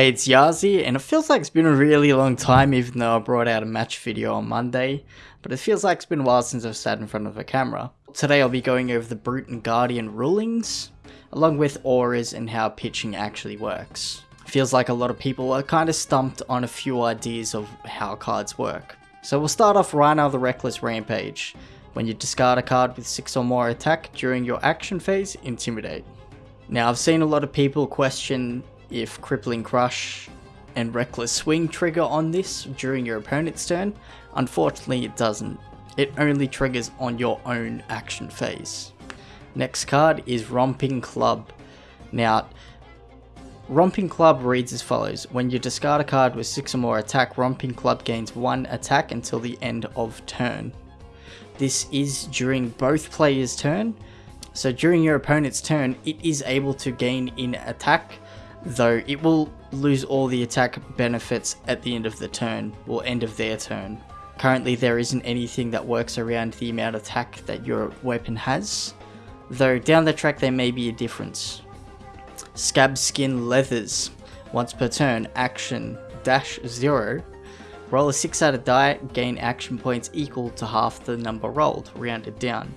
Hey, it's Yazi, and it feels like it's been a really long time even though I brought out a match video on Monday, but it feels like it's been a while since I've sat in front of a camera. Today I'll be going over the Brute and Guardian rulings, along with auras and how pitching actually works. Feels like a lot of people are kind of stumped on a few ideas of how cards work. So we'll start off right now the Reckless Rampage. When you discard a card with 6 or more attack during your action phase, Intimidate. Now I've seen a lot of people question if Crippling Crush and Reckless Swing trigger on this during your opponent's turn. Unfortunately it doesn't. It only triggers on your own action phase. Next card is Romping Club. Now, Romping Club reads as follows. When you discard a card with 6 or more attack, Romping Club gains 1 attack until the end of turn. This is during both players' turn. So during your opponent's turn, it is able to gain in attack though it will lose all the attack benefits at the end of the turn, or end of their turn. Currently there isn't anything that works around the amount of attack that your weapon has, though down the track there may be a difference. Scab Skin Leathers. Once per turn, action dash 0. Roll a 6 sided die, gain action points equal to half the number rolled, rounded down.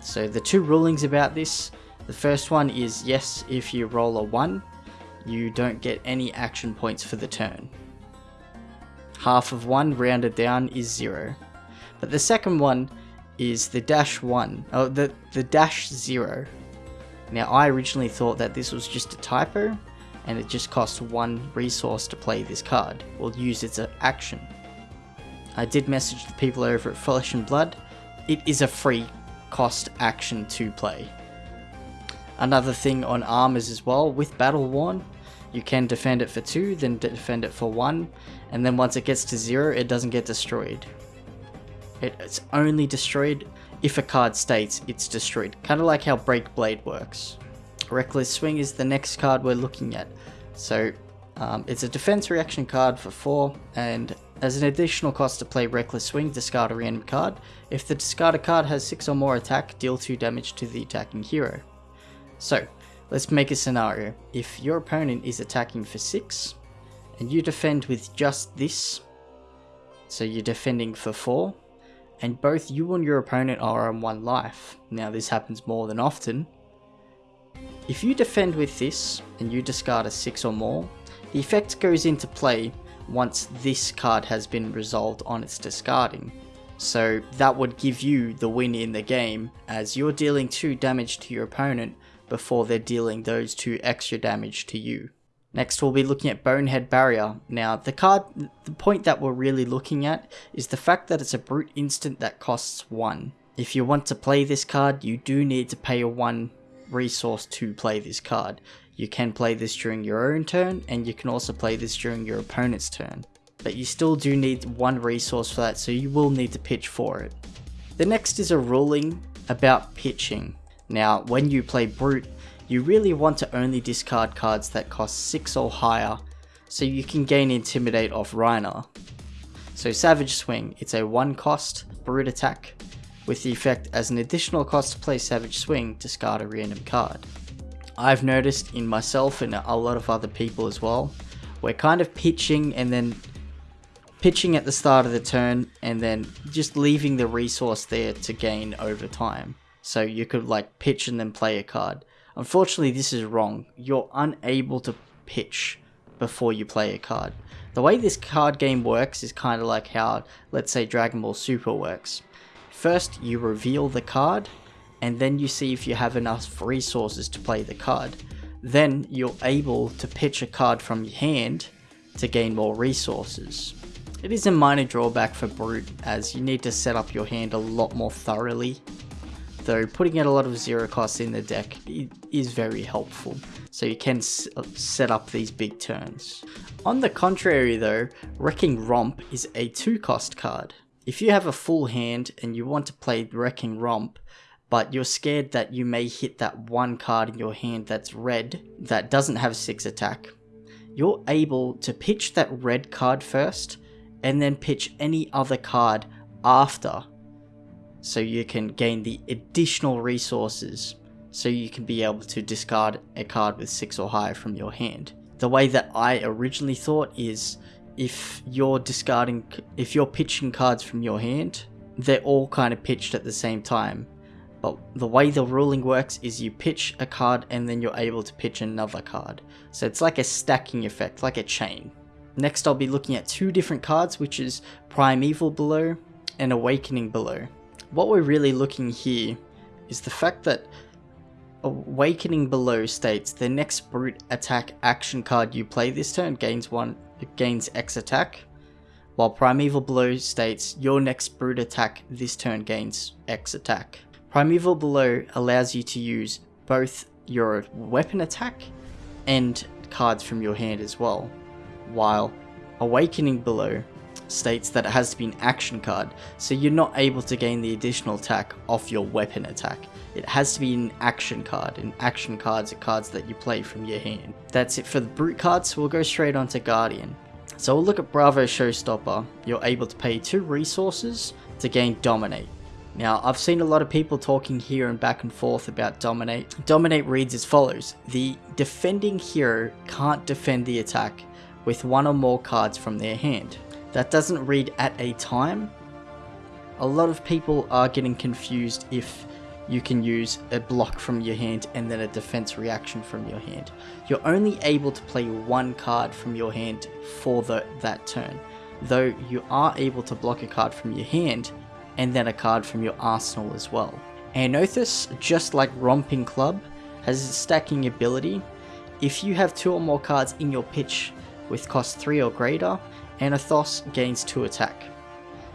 So the two rulings about this, the first one is yes if you roll a 1, you don't get any action points for the turn. Half of one rounded down is zero. But the second one is the dash one, oh, the, the dash zero. Now I originally thought that this was just a typo and it just costs one resource to play this card, or use its action. I did message the people over at Flesh and Blood, it is a free cost action to play. Another thing on armors as well, with Battle Worn, you can defend it for 2, then defend it for 1, and then once it gets to 0, it doesn't get destroyed. It's only destroyed if a card states it's destroyed, kind of like how Break Blade works. Reckless Swing is the next card we're looking at. So um, it's a defense reaction card for 4, and as an additional cost to play Reckless Swing, discard a random card. If the discarded card has 6 or more attack, deal 2 damage to the attacking hero. So, Let's make a scenario. If your opponent is attacking for 6, and you defend with just this, so you're defending for 4, and both you and your opponent are on 1 life. Now this happens more than often. If you defend with this, and you discard a 6 or more, the effect goes into play once this card has been resolved on its discarding. So that would give you the win in the game, as you're dealing 2 damage to your opponent before they're dealing those two extra damage to you. Next we'll be looking at Bonehead Barrier. Now the card, the point that we're really looking at is the fact that it's a brute instant that costs 1. If you want to play this card, you do need to pay a 1 resource to play this card. You can play this during your own turn, and you can also play this during your opponent's turn. But you still do need one resource for that, so you will need to pitch for it. The next is a ruling about pitching. Now, when you play Brute, you really want to only discard cards that cost 6 or higher, so you can gain Intimidate off Rhinar. So Savage Swing, it's a 1 cost Brute attack, with the effect as an additional cost to play Savage Swing, discard a random card. I've noticed in myself and a lot of other people as well, we're kind of pitching and then pitching at the start of the turn and then just leaving the resource there to gain over time. So you could like pitch and then play a card. Unfortunately, this is wrong. You're unable to pitch before you play a card. The way this card game works is kind of like how, let's say, Dragon Ball Super works. First, you reveal the card, and then you see if you have enough resources to play the card. Then you're able to pitch a card from your hand to gain more resources. It is a minor drawback for Brute as you need to set up your hand a lot more thoroughly though putting in a lot of zero costs in the deck is very helpful, so you can set up these big turns. On the contrary though, Wrecker Romp is a 2 cost card. If you have a full hand and you want to play Wrecker Romp, but you're scared that you may hit that one card in your hand that's red, that doesn't have 6 attack, you're able to pitch that red card first, and then pitch any other card after so you can gain the additional resources so you can be able to discard a card with 6 or higher from your hand. the way that I originally thought is if you're discarding, if you're pitching cards from your hand, they're all kind of pitched at the same time. But the way the ruling works is you pitch a card and then you're able to pitch another card. So it's like a stacking effect, like a chain. Next I'll be looking at two different cards, which is Primeval Bellow and Awakening Bellow. What we're really looking here is the fact that Awakening Bellow states the next brute attack action card you play this turn gains one gains X attack, while Primeval Bellow states your next brute attack this turn gains X attack. Primeval Bellow allows you to use both your weapon attack and cards from your hand as well, while Awakening Bellow states that it has to be an action card, so you're not able to gain the additional attack off your weapon attack. It has to be an action card, and action cards are cards that you play from your hand. That's it for the brute cards, we'll go straight on to Guardian. So we'll look at Bravo Showstopper. You're able to pay 2 resources to gain Dominate. Now, I've seen a lot of people talking here and back and forth about Dominate. Dominate reads as follows. The defending hero can't defend the attack with one or more cards from their hand that doesn't read at a time, a lot of people are getting confused if you can use a block from your hand and then a defense reaction from your hand. You're only able to play one card from your hand for the, that turn, though you are able to block a card from your hand and then a card from your arsenal as well. Anothos, just like Romping Club, has a stacking ability. If you have two or more cards in your pitch with cost 3 or greater, Anothos gains 2 attack.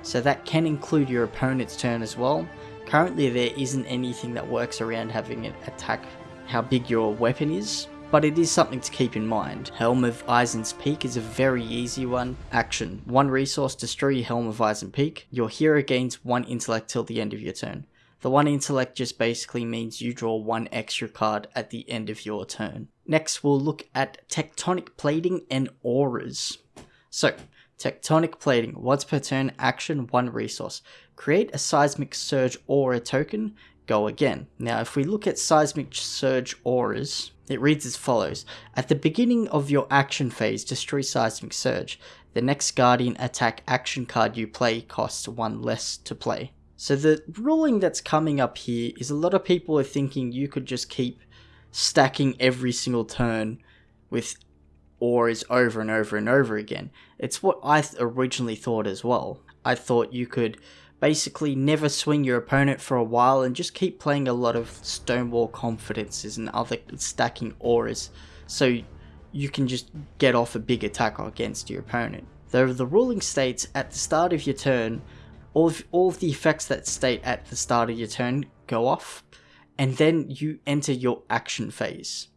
So that can include your opponent's turn as well. Currently there isn't anything that works around having it attack how big your weapon is, but it is something to keep in mind. Helm of Isen's Peak is a very easy one. Action. One resource, destroy your Helm of Isen Peak. Your hero gains one intellect till the end of your turn. The one intellect just basically means you draw one extra card at the end of your turn. Next we'll look at Tectonic Plating and Auras. So, Tectonic Plating, once per turn, action, one resource. Create a Seismic Surge Aura token, go again. Now, if we look at Seismic Surge Auras, it reads as follows. At the beginning of your action phase, destroy Seismic Surge. The next Guardian attack action card you play costs one less to play. So the ruling that's coming up here is a lot of people are thinking you could just keep stacking every single turn with auras over and over and over again. It's what I originally thought as well. I thought you could basically never swing your opponent for a while and just keep playing a lot of Stonewall Confidences and other stacking auras so you can just get off a big attack against your opponent. Though the ruling states at the start of your turn, all of, all of the effects that state at the start of your turn go off, and then you enter your action phase.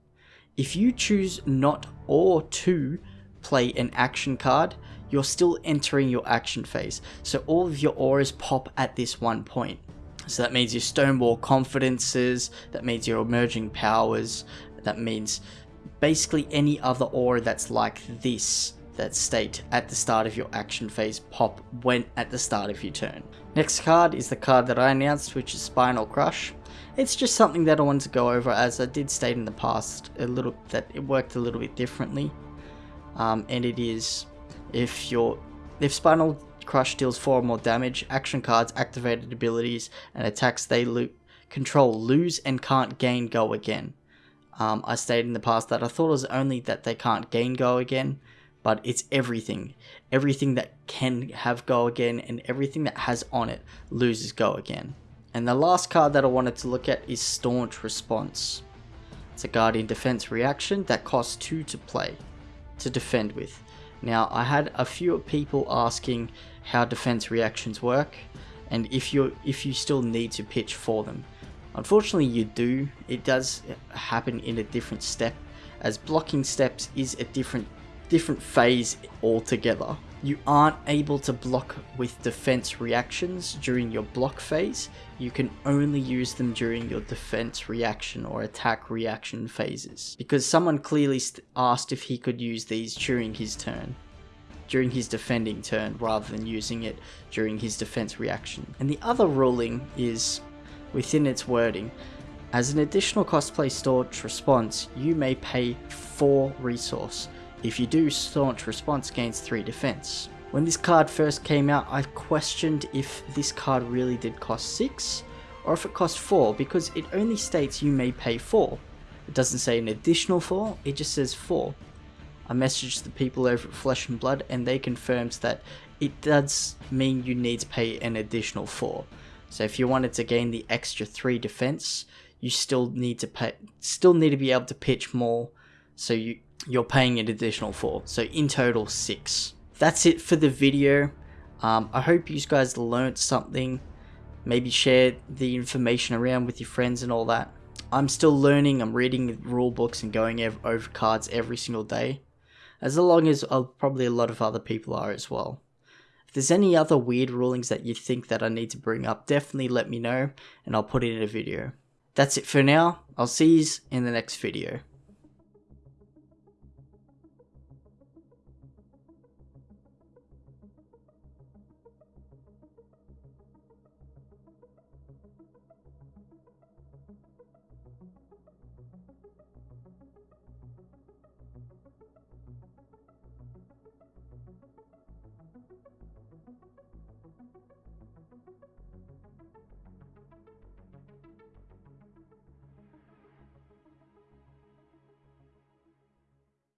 If you choose not or to play an action card, you're still entering your action phase. So all of your auras pop at this one point. So that means your Stonewall Confidences, that means your Emerging Powers, that means basically any other aura that's like this that state at the start of your action phase pop when at the start of your turn. Next card is the card that I announced which is Spinal Crush. It's just something that I wanted to go over as I did state in the past a little that it worked a little bit differently. Um, and it is if your if Spinal Crush deals 4 or more damage, action cards, activated abilities, and attacks they lo control lose and can't gain go again. Um, I stated in the past that I thought it was only that they can't gain go again, but it's everything. Everything that can have go again and everything that has on it loses go again. And the last card that I wanted to look at is Staunch Response. It's a Guardian Defense reaction that costs 2 to play, to defend with. Now, I had a few people asking how defense reactions work, and if you if you still need to pitch for them. Unfortunately, you do. It does happen in a different step, as blocking steps is a different different phase altogether. You aren't able to block with defense reactions during your block phase. You can only use them during your defense reaction or attack reaction phases. Because someone clearly asked if he could use these during his turn. During his defending turn rather than using it during his defense reaction. And the other ruling is, within its wording, as an additional cost play Staunch Response, you may pay 4 resource If you do, Staunch Response gains 3 defense. When this card first came out, I questioned if this card really did cost 6 or if it cost 4 because it only states you may pay 4. It doesn't say an additional 4, it just says 4. I messaged the people over at Flesh and Blood and they confirmed that it does mean you need to pay an additional 4. So if you wanted to gain the extra 3 defense, you still need to pay still need to be able to pitch more so you you're paying an additional 4. So in total 6. That's it for the video. Um, I hope you guys learned something. Maybe share the information around with your friends and all that. I'm still learning, I'm reading rule books and going over cards every single day as long as uh, probably a lot of other people are as well. If there's any other weird rulings that you think that I need to bring up, definitely let me know and I'll put it in a video. That's it for now, I'll see you in the next video.